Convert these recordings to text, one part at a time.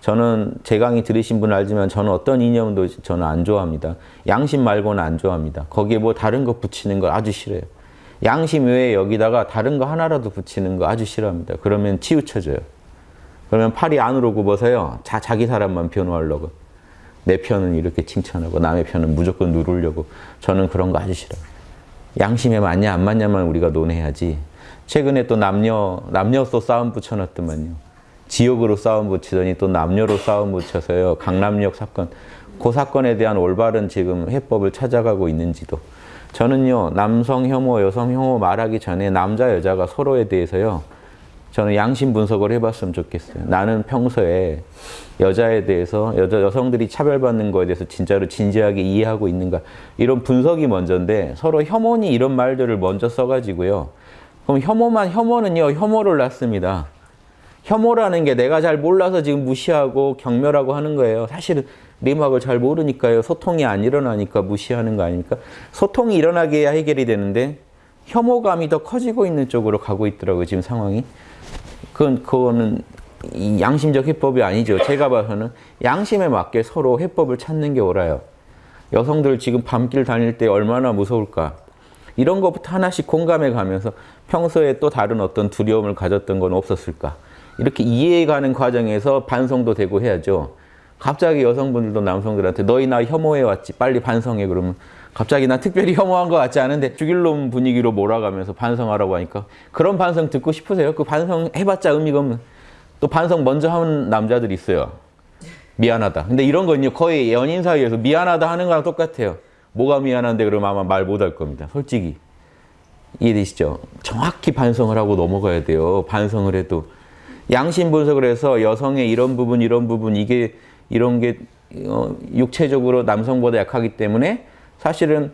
저는 제 강의 들으신 분 알지만 저는 어떤 이념도 저는 안 좋아합니다. 양심 말고는 안 좋아합니다. 거기에 뭐 다른 거 붙이는 거 아주 싫어요. 양심 외에 여기다가 다른 거 하나라도 붙이는 거 아주 싫어합니다. 그러면 치우쳐져요. 그러면 팔이 안으로 굽어서요. 자, 자기 사람만 변호하려고. 내 편은 이렇게 칭찬하고 남의 편은 무조건 누르려고. 저는 그런 거 아주 싫어요. 양심에 맞냐 안 맞냐만 우리가 논해야지. 최근에 또 남녀, 남녀도 싸움 붙여놨더만요. 지역으로 싸움 붙이더니 또 남녀로 싸움 붙여서요. 강남역 사건. 그 사건에 대한 올바른 지금 해법을 찾아가고 있는지도. 저는요. 남성 혐오, 여성 혐오 말하기 전에 남자, 여자가 서로에 대해서요. 저는 양심 분석을 해봤으면 좋겠어요. 나는 평소에 여자에 대해서 여자 여성들이 차별받는 거에 대해서 진짜로 진지하게 이해하고 있는가 이런 분석이 먼저인데 서로 혐오니 이런 말들을 먼저 써가지고요. 그럼 혐오만 혐오는요 혐오를 낳습니다. 혐오라는 게 내가 잘 몰라서 지금 무시하고 경멸하고 하는 거예요. 사실은 리막을 잘 모르니까요. 소통이 안 일어나니까 무시하는 거 아닙니까? 소통이 일어나게 해야 해결이 되는데 혐오감이 더 커지고 있는 쪽으로 가고 있더라고요. 지금 상황이. 그건, 그거는 양심적 해법이 아니죠. 제가 봐서는 양심에 맞게 서로 해법을 찾는 게 옳아요. 여성들 지금 밤길 다닐 때 얼마나 무서울까. 이런 것부터 하나씩 공감해 가면서 평소에 또 다른 어떤 두려움을 가졌던 건 없었을까. 이렇게 이해해가는 과정에서 반성도 되고 해야죠. 갑자기 여성분들도 남성들한테 너희 나 혐오해 왔지 빨리 반성해 그러면 갑자기 나 특별히 혐오한 것 같지 않은데 죽일 놈 분위기로 몰아가면서 반성하라고 하니까 그런 반성 듣고 싶으세요? 그 반성 해봤자 의미가 없는 또 반성 먼저 하는 남자들이 있어요. 미안하다. 근데 이런 건요 거의 연인 사이에서 미안하다 하는 거랑 똑같아요. 뭐가 미안한데 그러면 아마 말 못 할 겁니다. 솔직히. 이해되시죠? 정확히 반성을 하고 넘어가야 돼요. 반성을 해도. 양심 분석을 해서 여성의 이런 부분 이런 부분 이게 이런 게 어, 육체적으로 남성보다 약하기 때문에 사실은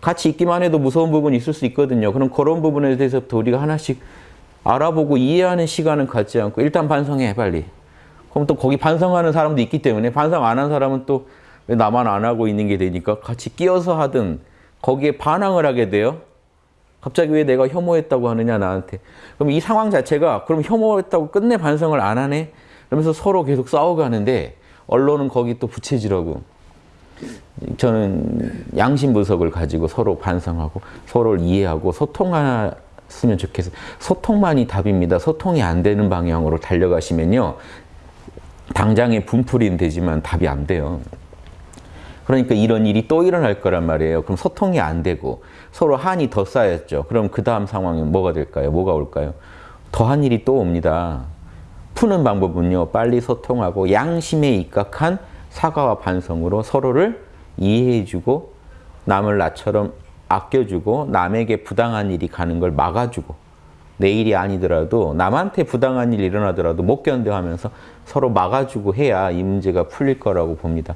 같이 있기만 해도 무서운 부분이 있을 수 있거든요. 그럼 그런 부분에 대해서부터 우리가 하나씩 알아보고 이해하는 시간은 갖지 않고 일단 반성해 빨리. 그럼 또 거기 반성하는 사람도 있기 때문에 반성 안 한 사람은 또 왜 나만 안 하고 있는 게 되니까 같이 끼어서 하든 거기에 반항을 하게 돼요. 갑자기 왜 내가 혐오했다고 하느냐 나한테. 그럼 이 상황 자체가 그럼 혐오했다고 끝내 반성을 안 하네? 그러면서 서로 계속 싸워가는데 언론은 거기 또 부채질하고 저는 양심 분석을 가지고 서로 반성하고 서로를 이해하고 소통했으면 좋겠어요. 소통만이 답입니다. 소통이 안 되는 방향으로 달려가시면요. 당장의 분풀이는 되지만 답이 안 돼요. 그러니까 이런 일이 또 일어날 거란 말이에요. 그럼 소통이 안 되고 서로 한이 더 쌓였죠. 그럼 그 다음 상황은 뭐가 될까요? 뭐가 올까요? 더한 일이 또 옵니다. 푸는 방법은요. 빨리 소통하고 양심에 입각한 사과와 반성으로 서로를 이해해주고 남을 나처럼 아껴주고 남에게 부당한 일이 가는 걸 막아주고 내 일이 아니더라도 남한테 부당한 일이 일어나더라도 못 견뎌하면서 서로 막아주고 해야 이 문제가 풀릴 거라고 봅니다.